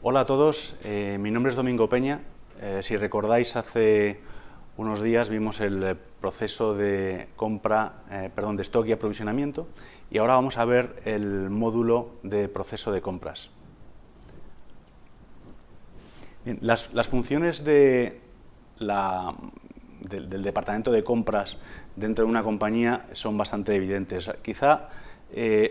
Hola a todos, eh, mi nombre es Domingo Peña. Eh, si recordáis, hace unos días vimos el proceso de compra, eh, perdón, de stock y aprovisionamiento y ahora vamos a ver el módulo de proceso de compras. las, funciones de del, departamento de compras dentro de una compañía son bastante evidentes. Quizá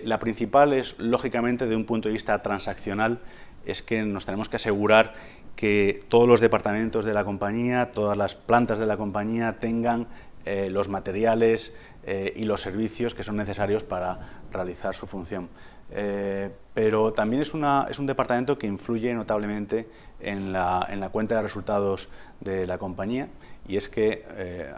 la principal es, lógicamente, de un punto de vista transaccional, es que nos tenemos que asegurar que todos los departamentos de la compañía, todas las plantas de la compañía tengan eh, los materiales eh, y los servicios que son necesarios para realizar su función. Eh, pero también es, un departamento que influye notablemente en la, cuenta de resultados de la compañía y es que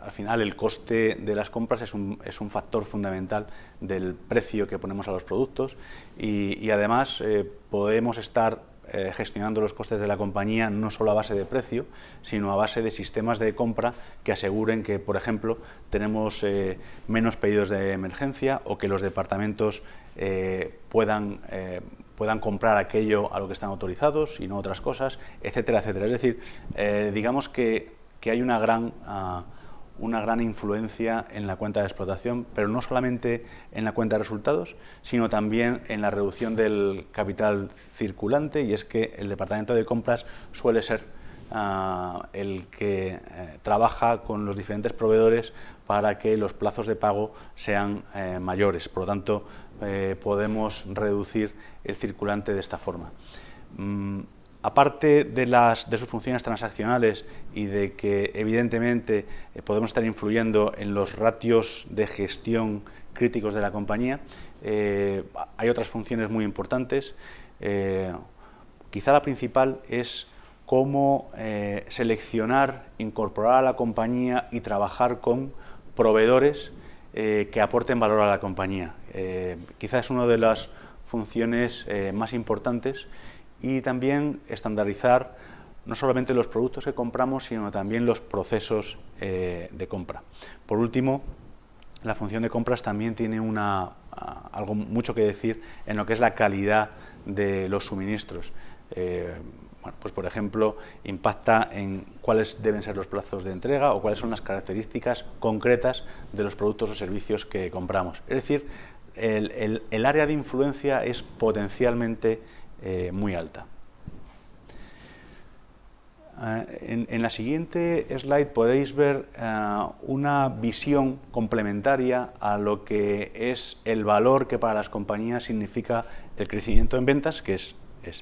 al final el coste de las compras es un, factor fundamental del precio que ponemos a los productos y además podemos estar eh, gestionando los costes de la compañía no solo a base de precio, sino a base de sistemas de compra que aseguren que, por ejemplo, tenemos eh, menos pedidos de emergencia o que los departamentos eh, puedan, puedan comprar aquello a lo que están autorizados y no otras cosas, etcétera, etcétera. Es decir, digamos que, que, hay una gran... Ah, una gran influencia en la cuenta de explotación, pero no solamente en la cuenta de resultados, sino también en la reducción del capital circulante y es que el departamento de compras suele ser ah, el que eh, trabaja con los diferentes proveedores para que los plazos de pago sean eh, mayores. Por lo tanto, eh, podemos reducir el circulante de esta forma. Mm, aparte de, las, de sus funciones transaccionales y de que evidentemente eh, podemos estar influyendo en los ratios de gestión críticos de la compañía, eh, hay otras funciones muy importantes. Eh, quizá la principal es cómo seleccionar, incorporar a la compañía y trabajar con proveedores que aporten valor a la compañía. quizá es una de las funciones más importantes y también estandarizar no solamente los productos que compramos, sino también los procesos eh, de compra. Por último, la función de compras también tiene una, algo mucho que decir en lo que es la calidad de los suministros. Eh, bueno, pues por ejemplo, impacta en cuáles deben ser los plazos de entrega o cuáles son las características concretas de los productos o servicios que compramos. Es decir, el, el área de influencia es potencialmente eh, muy alta. Eh, en, la siguiente slide podéis ver eh, una visión complementaria a lo que es el valor que para las compañías significa el crecimiento en ventas, que es,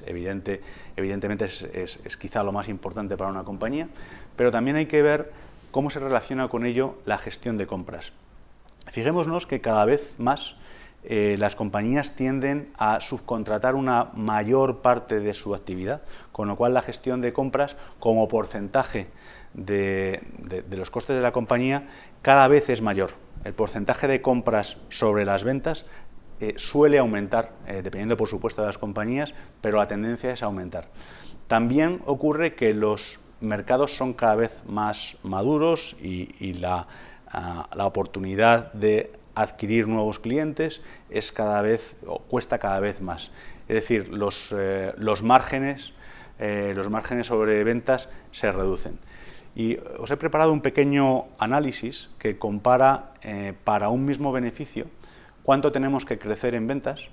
evidente, evidentemente es, quizá lo más importante para una compañía, pero también hay que ver cómo se relaciona con ello la gestión de compras. Fijémonos que cada vez más eh, las compañías tienden a subcontratar una mayor parte de su actividad, con lo cual la gestión de compras como porcentaje de, los costes de la compañía cada vez es mayor. El porcentaje de compras sobre las ventas eh, suele aumentar, eh, dependiendo por supuesto de las compañías, pero la tendencia es aumentar. También ocurre que los mercados son cada vez más maduros y, ah, la oportunidad de adquirir nuevos clientes es cada vez, cuesta cada vez más. Es decir, los, eh, los márgenes, eh, los márgenes sobre ventas se reducen. Y os he preparado un pequeño análisis que compara eh, para un mismo beneficio cuánto tenemos que crecer en ventas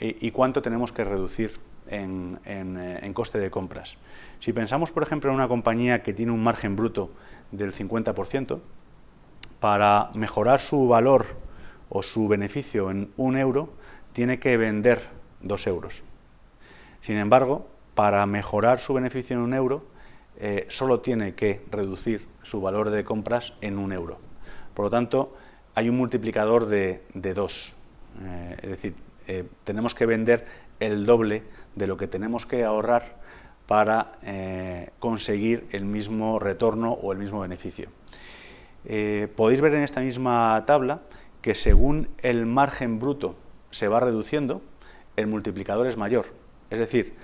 y, cuánto tenemos que reducir en, en, coste de compras. Si pensamos, por ejemplo, en una compañía que tiene un margen bruto del 50%, para mejorar su valor o su beneficio en un euro, tiene que vender dos euros. Sin embargo, para mejorar su beneficio en un euro, eh, solo tiene que reducir su valor de compras en un euro. Por lo tanto, hay un multiplicador de, dos. Eh, es decir, eh, tenemos que vender el doble de lo que tenemos que ahorrar para conseguir el mismo retorno o el mismo beneficio. Podéis ver en esta misma tabla que según el margen bruto se va reduciendo, el multiplicador es mayor. Es decir,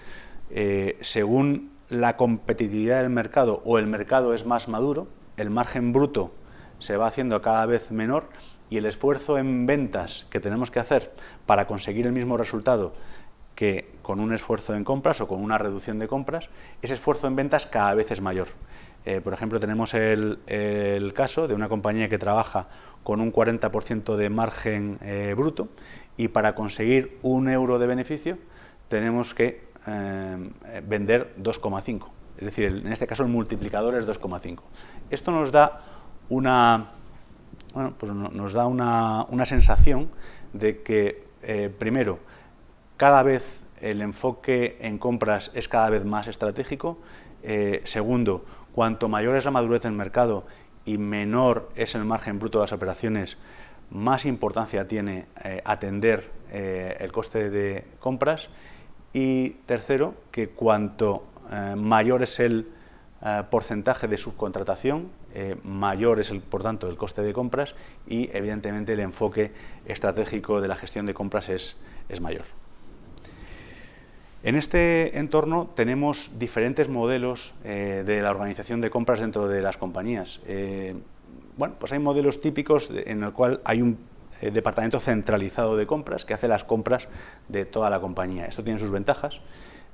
eh, según la competitividad del mercado o el mercado es más maduro, el margen bruto se va haciendo cada vez menor y el esfuerzo en ventas que tenemos que hacer para conseguir el mismo resultado que con un esfuerzo en compras o con una reducción de compras, ese esfuerzo en ventas cada vez es mayor. Eh, por ejemplo, tenemos el, caso de una compañía que trabaja con un 40% de margen eh, bruto y para conseguir un euro de beneficio tenemos que eh, vender 2,5. Es decir, en este caso el multiplicador es 2,5. Esto nos da una, pues nos da una, sensación de que, primero, cada vez el enfoque en compras es cada vez más estratégico. segundo, Cuanto mayor es la madurez del mercado y menor es el margen bruto de las operaciones, más importancia tiene eh, atender eh, el coste de compras. Y tercero, que cuanto eh, mayor es el porcentaje de subcontratación, mayor es, el, por tanto, el coste de compras y, evidentemente, el enfoque estratégico de la gestión de compras es mayor. En este entorno tenemos diferentes modelos eh, de la organización de compras dentro de las compañías. Eh, bueno, pues hay modelos típicos en el cual hay un eh, departamento centralizado de compras que hace las compras de toda la compañía. Esto tiene sus ventajas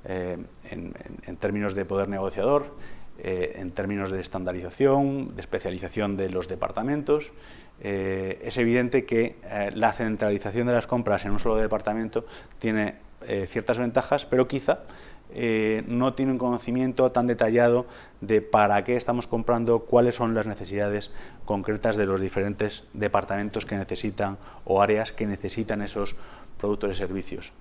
en, en, términos de poder negociador, en términos de estandarización, de especialización de los departamentos. es evidente que la centralización de las compras en un solo departamento tiene eh, ciertas ventajas, pero quizá eh, no tiene un conocimiento tan detallado de para qué estamos comprando, cuáles son las necesidades concretas de los diferentes departamentos que necesitan o áreas que necesitan esos productos y servicios.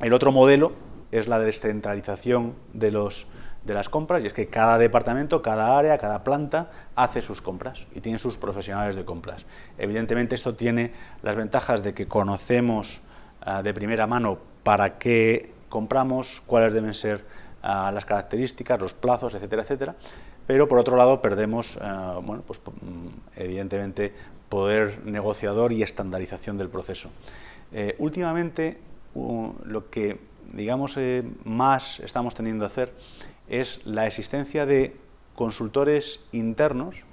El otro modelo es la descentralización de, los, de las compras y es que cada departamento, cada área, cada planta hace sus compras y tiene sus profesionales de compras. Evidentemente esto tiene las ventajas de que conocemos ah, de primera mano para qué compramos, cuáles deben ser ah, las características, los plazos, etcétera, etcétera. Pero por otro lado perdemos, ah, bueno, pues mm, evidentemente, poder negociador y estandarización del proceso. Eh, últimamente, lo que digamos eh, más estamos teniendo a hacer es la existencia de consultores internos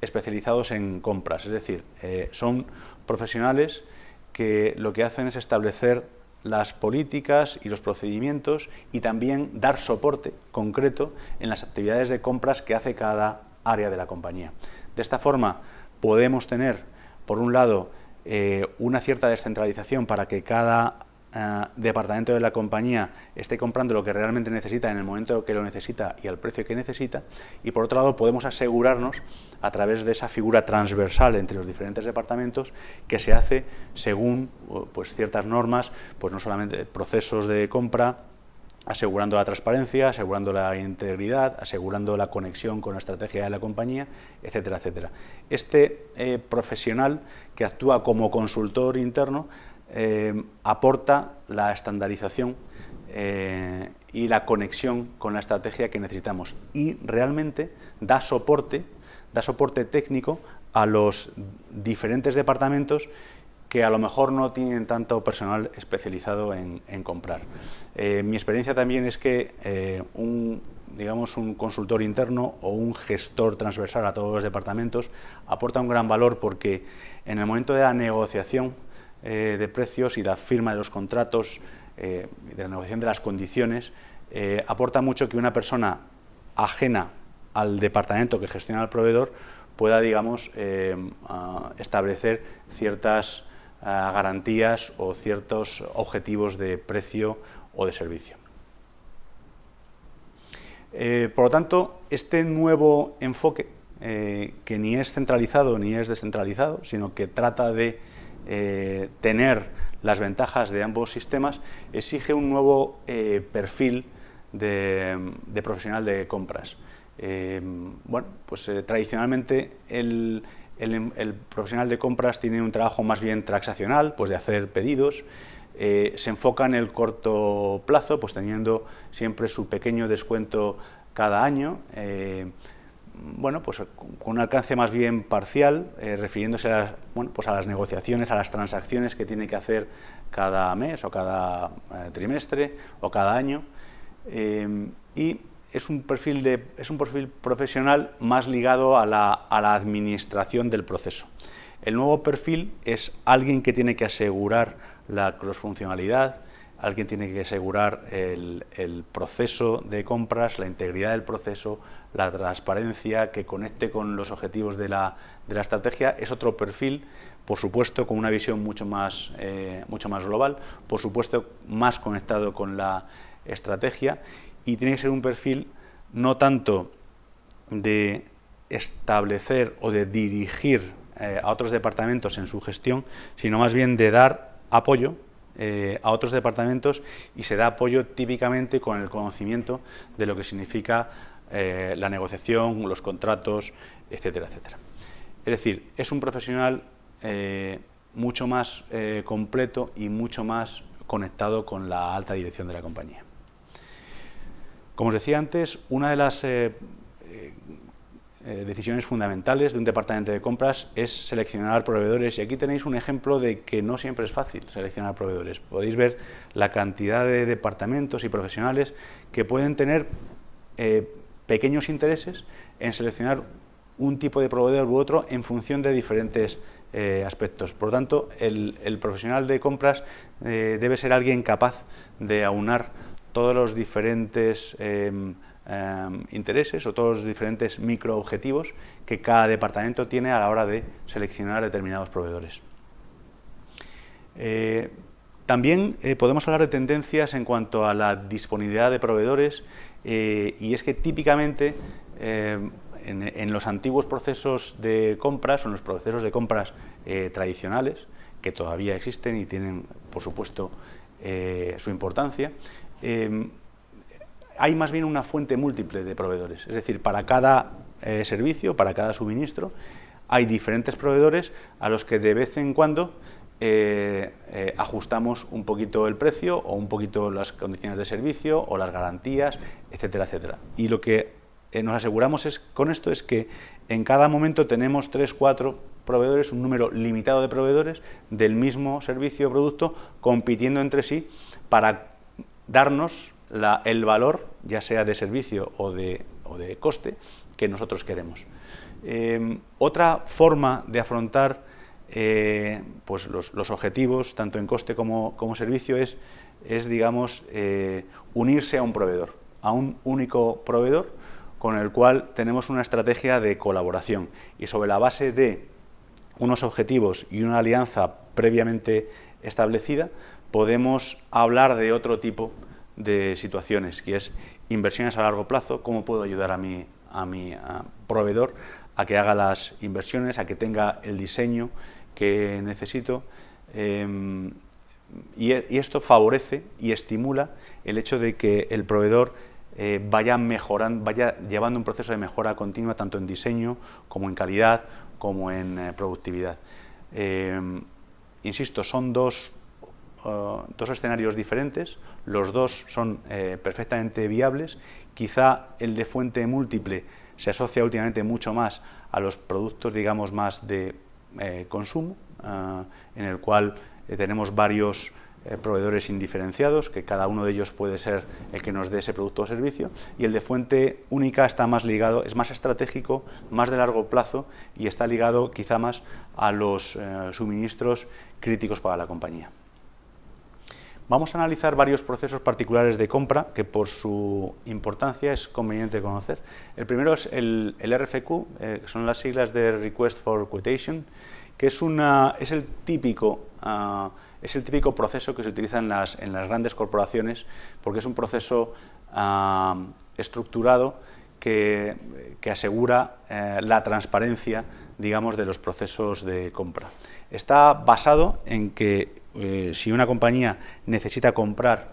especializados en compras, es decir, eh, son profesionales que lo que hacen es establecer las políticas y los procedimientos y también dar soporte concreto en las actividades de compras que hace cada área de la compañía. De esta forma podemos tener, por un lado, eh, una cierta descentralización para que cada eh, departamento de la compañía esté comprando lo que realmente necesita en el momento que lo necesita y al precio que necesita y por otro lado podemos asegurarnos a través de esa figura transversal entre los diferentes departamentos que se hace según pues, ciertas normas, pues no solamente procesos de compra, asegurando la transparencia, asegurando la integridad, asegurando la conexión con la estrategia de la compañía, etcétera, etcétera. Este eh, profesional que actúa como consultor interno eh, aporta la estandarización eh, y la conexión con la estrategia que necesitamos y realmente da soporte, da soporte técnico a los diferentes departamentos que a lo mejor no tienen tanto personal especializado en, comprar. Eh, mi experiencia también es que un, digamos, un consultor interno o un gestor transversal a todos los departamentos aporta un gran valor porque en el momento de la negociación eh, de precios y la firma de los contratos, eh, de la negociación de las condiciones, eh, aporta mucho que una persona ajena al departamento que gestiona el proveedor pueda, digamos, establecer ciertas garantías o ciertos objetivos de precio o de servicio. por lo tanto, este nuevo enfoque, que ni es centralizado ni es descentralizado, sino que trata de eh, tener las ventajas de ambos sistemas, exige un nuevo eh, perfil de, profesional de compras. Eh, bueno, pues tradicionalmente el, profesional de compras tiene un trabajo más bien transaccional, pues de hacer pedidos, se enfoca en el corto plazo, pues teniendo siempre su pequeño descuento cada año, bueno, pues con un alcance más bien parcial, eh, refiriéndose a, bueno, pues a las negociaciones, a las transacciones que tiene que hacer cada mes o cada eh, trimestre o cada año. Eh, y es un, perfil de, es un perfil profesional más ligado a la, a la administración del proceso. El nuevo perfil es alguien que tiene que asegurar la crossfuncionalidad, alguien tiene que asegurar el, proceso de compras, la integridad del proceso, la transparencia, que conecte con los objetivos de la, de la estrategia. Es otro perfil, por supuesto, con una visión mucho más, eh, mucho más global, por supuesto, más conectado con la estrategia y tiene que ser un perfil no tanto de establecer o de dirigir eh, a otros departamentos en su gestión, sino más bien de dar apoyo eh, a otros departamentos y se da apoyo típicamente con el conocimiento de lo que significa eh, la negociación, los contratos, etcétera, etcétera. Es decir, es un profesional mucho más completo y mucho más conectado con la alta dirección de la compañía. Como os decía antes, una de las eh, decisiones fundamentales de un departamento de compras es seleccionar proveedores y aquí tenéis un ejemplo de que no siempre es fácil seleccionar proveedores. Podéis ver la cantidad de departamentos y profesionales que pueden tener eh, pequeños intereses en seleccionar un tipo de proveedor u otro en función de diferentes eh, aspectos. Por lo tanto, el, profesional de compras debe ser alguien capaz de aunar todos los diferentes Em, intereses o todos los diferentes microobjetivos que cada departamento tiene a la hora de seleccionar determinados proveedores. Eh, también eh, podemos hablar de tendencias en cuanto a la disponibilidad de proveedores eh, y es que típicamente em, en, los antiguos procesos de compras o en los procesos de compras tradicionales, que todavía existen y tienen, por supuesto, su importancia, hay más bien una fuente múltiple de proveedores. Es decir, para cada eh, servicio, para cada suministro, hay diferentes proveedores a los que de vez en cuando eh, eh, ajustamos un poquito el precio o un poquito las condiciones de servicio o las garantías, etcétera, etcétera. Y lo que nos aseguramos es, con esto es que en cada momento tenemos tres, cuatro proveedores, un número limitado de proveedores del mismo servicio o producto compitiendo entre sí para darnos el valor, ya sea de servicio o de, coste, que nosotros queremos. Eh, otra forma de afrontar eh, pues los, objetivos, tanto en coste como, servicio, es, es digamos, eh, unirse a un proveedor, a un único proveedor con el cual tenemos una estrategia de colaboración. Y sobre la base de unos objetivos y una alianza previamente establecida, podemos hablar de otro tipo de situaciones, que es inversiones a largo plazo, cómo puedo ayudar a mi, a mi proveedor a que haga las inversiones, a que tenga el diseño que necesito. Em, y, esto favorece y estimula el hecho de que el proveedor eh, vaya mejorando, vaya llevando un proceso de mejora continua tanto en diseño como en calidad como en eh, productividad. Em, insisto, son dos Uh, dos escenarios diferentes, los dos son eh, perfectamente viables, quizá el de fuente múltiple se asocia últimamente mucho más a los productos, digamos, más de eh, consumo, uh, en el cual eh, tenemos varios proveedores indiferenciados, que cada uno de ellos puede ser el que nos dé ese producto o servicio, y el de fuente única está más ligado, es más estratégico, más de largo plazo y está ligado quizá más a los suministros críticos para la compañía. Vamos a analizar varios procesos particulares de compra que por su importancia es conveniente conocer. El primero es el, RFQ, eh, son las siglas de Request for Quotation, que es, ah, el típico proceso que se utiliza en las, en las grandes corporaciones porque es un proceso ah, estructurado que, asegura eh, la transparencia digamos, de los procesos de compra. Está basado en que eh, si una compañía necesita comprar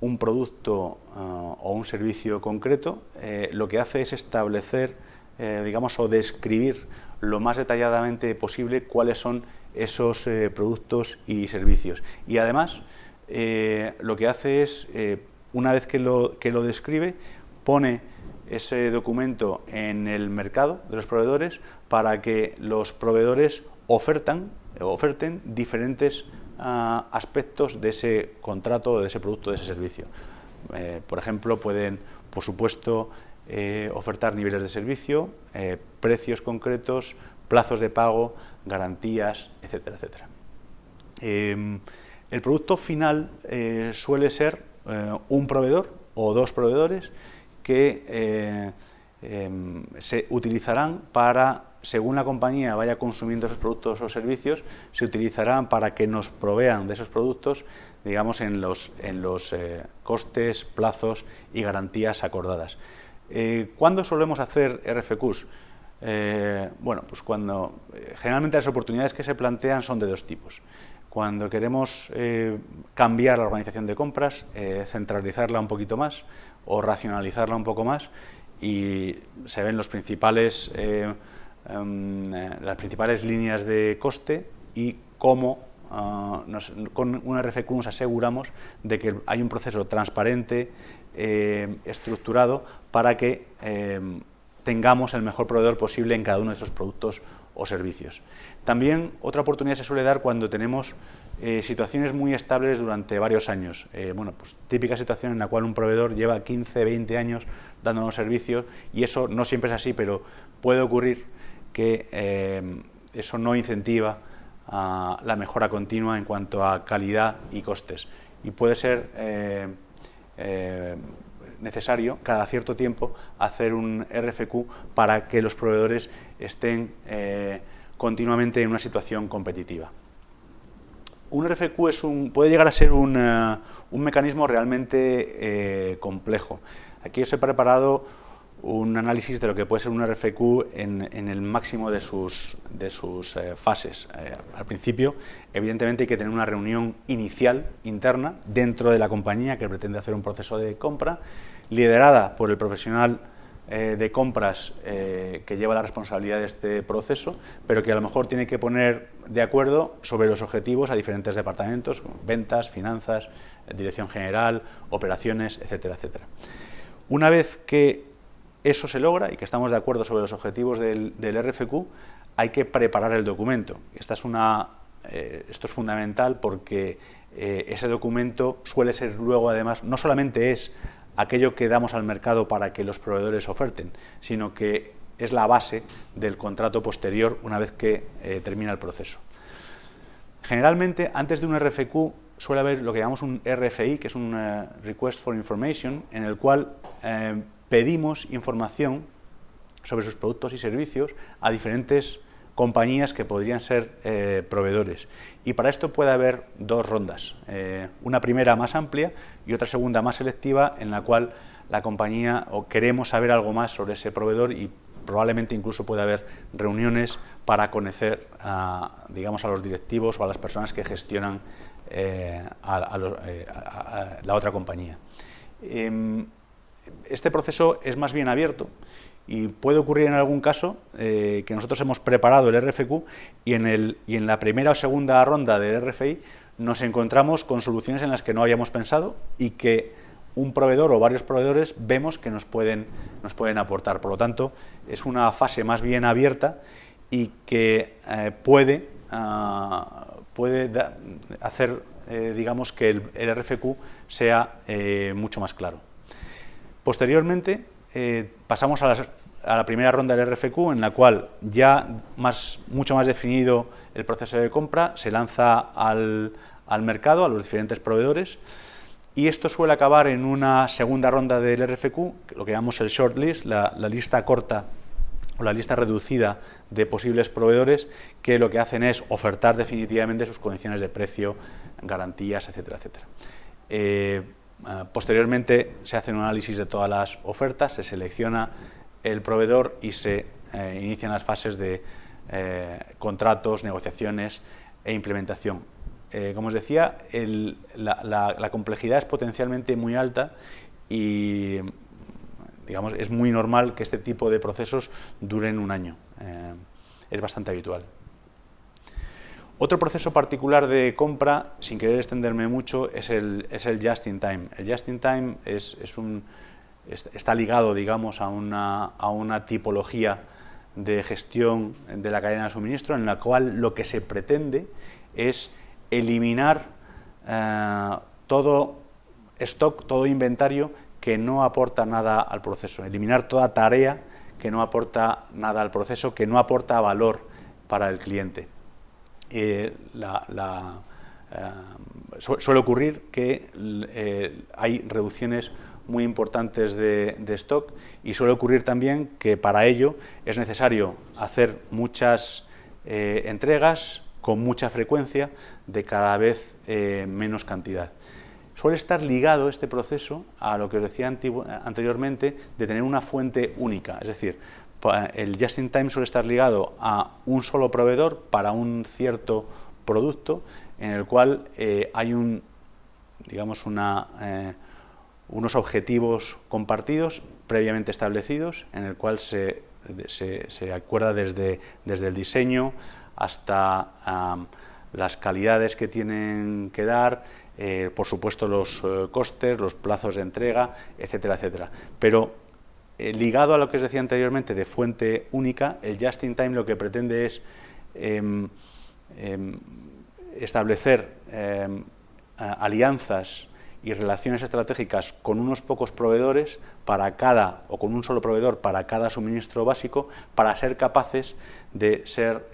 un producto ah, o un servicio concreto, eh, lo que hace es establecer, eh, digamos, o describir lo más detalladamente posible cuáles son esos productos y servicios. Y además, lo que hace es, una vez que lo, que lo describe, pone ese documento en el mercado de los proveedores para que los proveedores ofertan, oferten diferentes aspectos de ese contrato, de ese producto, de ese servicio. Eh, por ejemplo, pueden, por supuesto, eh, ofertar niveles de servicio, eh, precios concretos, plazos de pago, garantías, etcétera, etcétera. Em, El producto final suele ser un proveedor o dos proveedores que em, se utilizarán para, según la compañía vaya consumiendo esos productos o servicios, se utilizarán para que nos provean de esos productos, digamos, en los, en los costes, plazos y garantías acordadas. ¿Cuándo solemos hacer RFQs? bueno, pues cuando generalmente las oportunidades que se plantean son de dos tipos. Cuando queremos eh, cambiar la organización de compras, eh, centralizarla un poquito más o racionalizarla un poco más y se ven los principales, eh, em, las principales líneas de coste y cómo ah, con un RFQ nos aseguramos de que hay un proceso transparente, estructurado, para que em, tengamos el mejor proveedor posible en cada uno de esos productos o servicios. También otra oportunidad se suele dar cuando tenemos eh, situaciones muy estables durante varios años. Eh, bueno, pues típica situación en la cual un proveedor lleva 15, 20 años dándonos servicios y eso no siempre es así, pero puede ocurrir que eh, eso no incentiva la mejora continua en cuanto a calidad y costes. Y puede ser necesario cada cierto tiempo hacer un RFQ para que los proveedores estén eh, continuamente en una situación competitiva. Un RFQ es un, puede llegar a ser un, eh, mecanismo realmente eh, complejo. Aquí os he preparado un análisis de lo que puede ser un RFQ en, el máximo de sus, de sus fases. al principio, evidentemente, hay que tener una reunión inicial interna dentro de la compañía que pretende hacer un proceso de compra liderada por el profesional eh, de compras eh, que lleva la responsabilidad de este proceso, pero que a lo mejor tiene que poner de acuerdo sobre los objetivos a diferentes departamentos, ventas, finanzas, dirección general, operaciones, etcétera, etcétera. Una vez que eso se logra y que estamos de acuerdo sobre los objetivos del, RFQ, hay que preparar el documento. Esta es una, eh, esto es fundamental porque ese documento suele ser luego, además, no solamente es aquello que damos al mercado para que los proveedores oferten, sino que es la base del contrato posterior una vez que eh, termina el proceso. Generalmente, antes de un RFQ, suele haber lo que llamamos un RFI, que es un eh, Request for Information, en el cual eh, pedimos información sobre sus productos y servicios a diferentes compañías que podrían ser eh, proveedores. Y para esto puede haber dos rondas, eh, una primera más amplia y otra segunda más selectiva en la cual la compañía o queremos saber algo más sobre ese proveedor y probablemente incluso puede haber reuniones para conocer a, digamos, a los directivos o a las personas que gestionan eh, la otra compañía. Em, este proceso es más bien abierto y puede ocurrir en algún caso eh, que nosotros hemos preparado el RFQ y en, el, y en la primera o segunda ronda del RFI nos encontramos con soluciones en las que no habíamos pensado y que un proveedor o varios proveedores vemos que nos pueden, nos pueden aportar. Por lo tanto, es una fase más bien abierta y que eh, puede, ah, puede hacer eh, digamos que el, el RFQ sea mucho más claro. Posteriormente, pasamos a la primera ronda del RFQ, en la cual ya mucho más definido el proceso de compra, se lanza al, mercado, a los diferentes proveedores, y esto suele acabar en una segunda ronda del RFQ, lo que llamamos el shortlist, la, la lista corta o la lista reducida de posibles proveedores que lo que hacen es ofertar definitivamente sus condiciones de precio, garantías, etcétera, etcétera. Eh, eh, posteriormente se hace un análisis de todas las ofertas, se selecciona el proveedor y se eh, inician las fases de eh, contratos, negociaciones e implementación. Eh, como os decía, la, complejidad es potencialmente muy alta y digamos, es muy normal que este tipo de procesos duren un año. es bastante habitual. Otro proceso particular de compra, sin querer extenderme mucho, es el, es el just in time. El just in time es, es un, está ligado, digamos, a una, a una tipología de gestión de la cadena de suministro en la cual lo que se pretende es eliminar eh, todo stock, todo inventario que no aporta nada al proceso, eliminar toda tarea que no aporta nada al proceso, que no aporta valor para el cliente. Eh, la, suele ocurrir que hay reducciones muy importantes de, stock y suele ocurrir también que para ello es necesario hacer muchas entregas con mucha frecuencia de cada vez menos cantidad. Suele estar ligado este proceso a lo que os decía anteriormente de tener una fuente única, es decir, el just-in-time suele estar ligado a un solo proveedor para un cierto producto en el cual eh, hay un, digamos una, eh, unos objetivos compartidos previamente establecidos en el cual se, acuerda desde, el diseño hasta las calidades que tienen que dar, eh, por supuesto los costes, los plazos de entrega, etcétera, etcétera. Pero eh, ligado a lo que os decía anteriormente de fuente única, el Just in Time lo que pretende es em, em, establecer em, alianzas y relaciones estratégicas con unos pocos proveedores para cada, o con un solo proveedor para cada suministro básico, para ser capaces de ser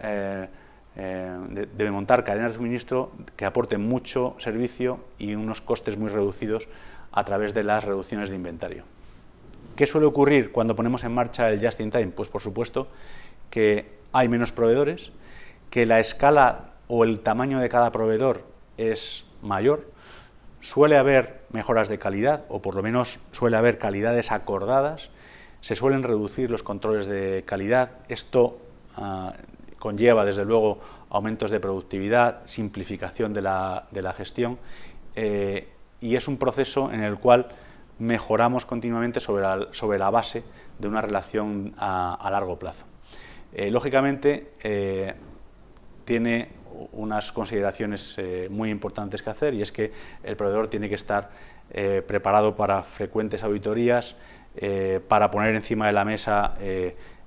eh, de, montar cadenas de suministro que aporten mucho servicio y unos costes muy reducidos a través de las reducciones de inventario. ¿Qué suele ocurrir cuando ponemos en marcha el Just in Time? Pues por supuesto que hay menos proveedores, que la escala o el tamaño de cada proveedor es mayor, suele haber mejoras de calidad o por lo menos suele haber calidades acordadas, se suelen reducir los controles de calidad, esto ah, conlleva desde luego aumentos de productividad, simplificación de la, gestión eh, y es un proceso en el cual mejoramos continuamente sobre la, sobre la base de una relación a, largo plazo. Eh, lógicamente, eh, tiene unas consideraciones muy importantes que hacer y es que el proveedor tiene que estar preparado para frecuentes auditorías, para poner encima de la mesa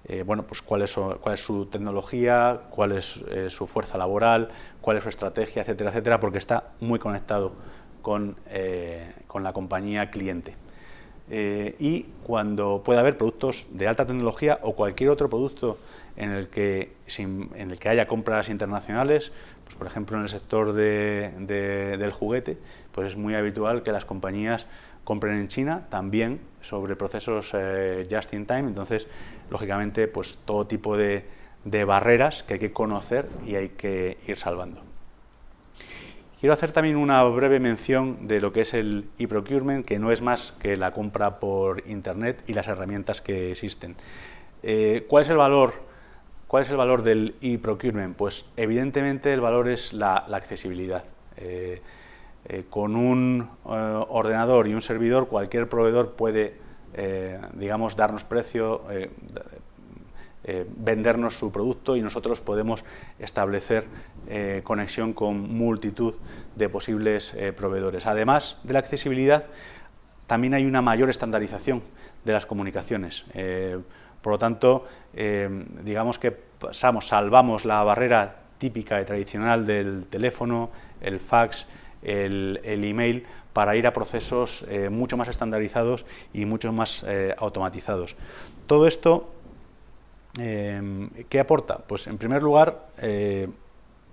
eh, bueno, pues cuál es, su, tecnología, cuál es eh, su fuerza laboral, cuál es su estrategia, etcétera, etcétera, porque está muy conectado con, eh, la compañía cliente. y cuando pueda haber productos de alta tecnología o cualquier otro producto en el que, en el que haya compras internacionales, pues por ejemplo en el sector del juguete, pues es muy habitual que las compañías compren en China también sobre procesos eh, just in time, entonces lógicamente pues todo tipo de, barreras que hay que conocer y hay que ir salvando. Quiero hacer también una breve mención de lo que es el e-procurement, que no es más que la compra por Internet y las herramientas que existen. Eh, ¿Cuál es el valor? ¿Cuál es el valor del e-procurement? Pues evidentemente el valor es la, accesibilidad. Eh, eh, con un ordenador y un servidor cualquier proveedor puede, digamos, darnos precio, vendernos su producto y nosotros podemos establecer conexión con multitud de posibles proveedores. Además de la accesibilidad, también hay una mayor estandarización de las comunicaciones. por lo tanto, digamos que pasamos, salvamos la barrera típica y tradicional del teléfono, el fax, el, email para ir a procesos eh, mucho más estandarizados y mucho más eh, automatizados. Todo esto, eh, ¿qué aporta? Pues en primer lugar,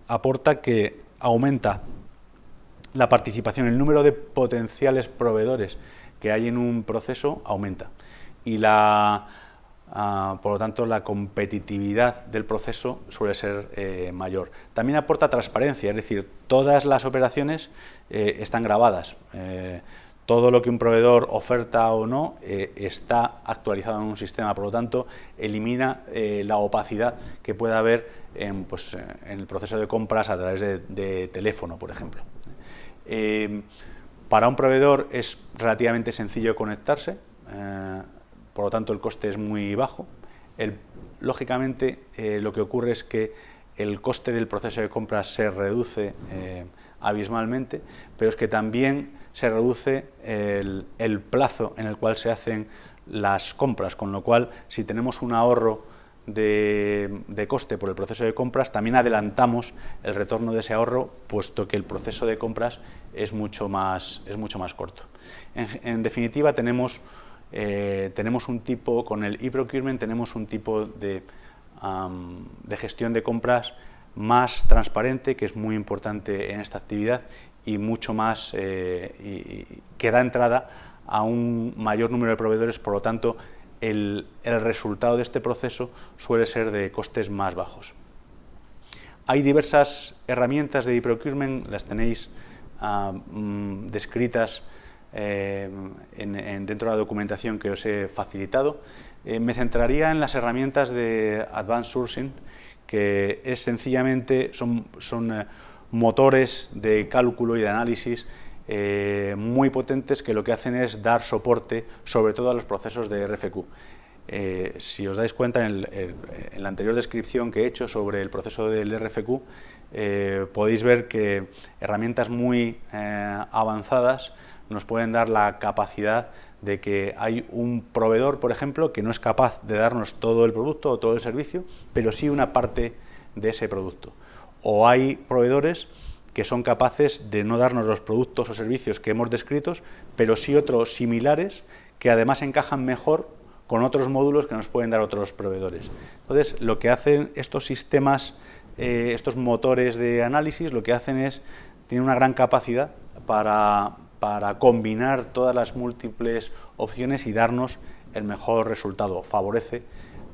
aporta que aumenta la participación, el número de potenciales proveedores que hay en un proceso aumenta. Y la Ah, por lo tanto, la competitividad del proceso suele ser eh, mayor. También aporta transparencia, es decir, todas las operaciones eh, están grabadas. Eh, todo lo que un proveedor oferta o no está actualizado en un sistema, por lo tanto, elimina la opacidad que pueda haber en, pues, en, el proceso de compras a través de, teléfono, por ejemplo. para un proveedor es relativamente sencillo conectarse por lo tanto el coste es muy bajo. lógicamente eh, lo que ocurre es que el coste del proceso de compras se reduce eh, abismalmente, pero es que también se reduce el, plazo en el cual se hacen las compras, con lo cual si tenemos un ahorro de, de, coste por el proceso de compras, también adelantamos el retorno de ese ahorro, puesto que el proceso de compras es mucho más, es mucho más corto. En, definitiva, tenemos eh, tenemos un tipo, con el e-procurement tenemos un tipo de, de, gestión de compras más transparente, que es muy importante en esta actividad, y mucho más, y, que da entrada a un mayor número de proveedores, por lo tanto, el, resultado de este proceso suele ser de costes más bajos. Hay diversas herramientas de e-procurement, las tenéis ah, mm, descritas eh, dentro de la documentación que os he facilitado. Eh, me centraría en las herramientas de Advanced Sourcing, que es sencillamente son, son eh, motores de cálculo y de análisis eh, muy potentes que lo que hacen es dar soporte sobre todo a los procesos de RFQ. Eh, si os dais cuenta en, la anterior descripción que he hecho sobre el proceso del RFQ, eh, podéis ver que herramientas muy avanzadas nos pueden dar la capacidad de que hay un proveedor, por ejemplo, que no es capaz de darnos todo el producto o todo el servicio, pero sí una parte de ese producto. O hay proveedores que son capaces de no darnos los productos o servicios que hemos descrito, pero sí otros similares que además encajan mejor con otros módulos que nos pueden dar otros proveedores. Entonces, lo que hacen estos sistemas, eh, estos motores de análisis, lo que hacen es, tienen una gran capacidad para, combinar todas las múltiples opciones y darnos el mejor resultado. Favorece,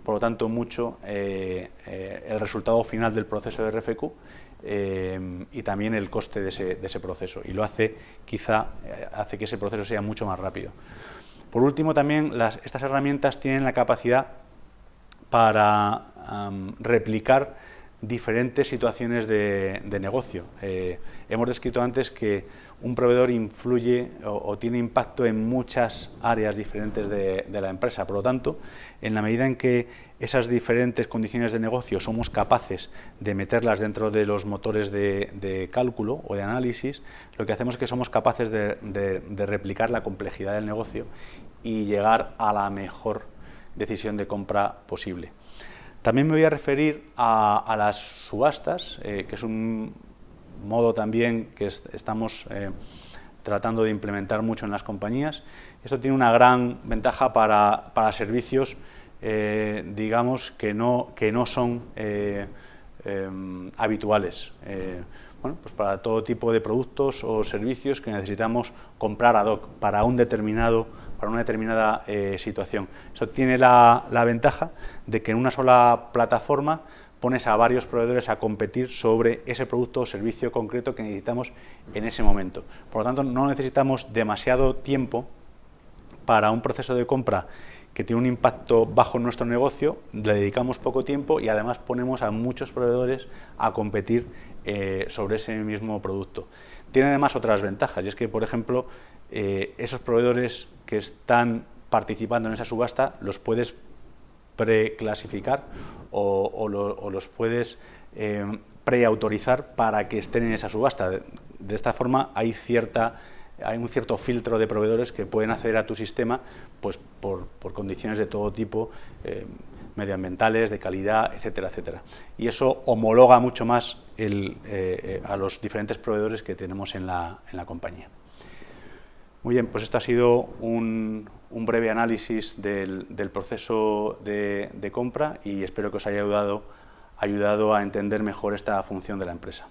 por lo tanto, mucho eh, eh, el resultado final del proceso de RFQ eh, y también el coste de ese, proceso y lo hace quizá hace que ese proceso sea mucho más rápido. Por último también estas herramientas tienen la capacidad para replicar diferentes situaciones de, negocio. Hemos descrito antes que un proveedor influye o, tiene impacto en muchas áreas diferentes de, la empresa. Por lo tanto, en la medida en que esas diferentes condiciones de negocio somos capaces de meterlas dentro de los motores de, cálculo o de análisis, lo que hacemos es que somos capaces de, replicar la complejidad del negocio y llegar a la mejor decisión de compra posible. También me voy a referir a, las subastas, eh, que es un modo también que estamos eh, tratando de implementar mucho en las compañías. Esto tiene una gran ventaja para, servicios, eh, digamos, que no, que no son habituales. bueno, pues para todo tipo de productos o servicios que necesitamos comprar ad hoc para un determinado para una determinada eh, situación. Eso tiene la, ventaja de que en una sola plataforma pones a varios proveedores a competir sobre ese producto o servicio concreto que necesitamos en ese momento. Por lo tanto, no necesitamos demasiado tiempo para un proceso de compra que tiene un impacto bajo en nuestro negocio, le dedicamos poco tiempo y además ponemos a muchos proveedores a competir eh, sobre ese mismo producto. Tiene además otras ventajas, y es que, por ejemplo, eh, esos proveedores que están participando en esa subasta los puedes preclasificar o, o, los puedes eh, preautorizar para que estén en esa subasta. De, esta forma hay cierta hay un cierto filtro de proveedores que pueden acceder a tu sistema pues por, condiciones de todo tipo, eh, medioambientales, de calidad, etcétera, etcétera. Y eso homologa mucho más eh, a los diferentes proveedores que tenemos en la compañía. Muy bien, pues esto ha sido un, breve análisis del, proceso de, compra y espero que os haya ayudado, ayudado a entender mejor esta función de la empresa.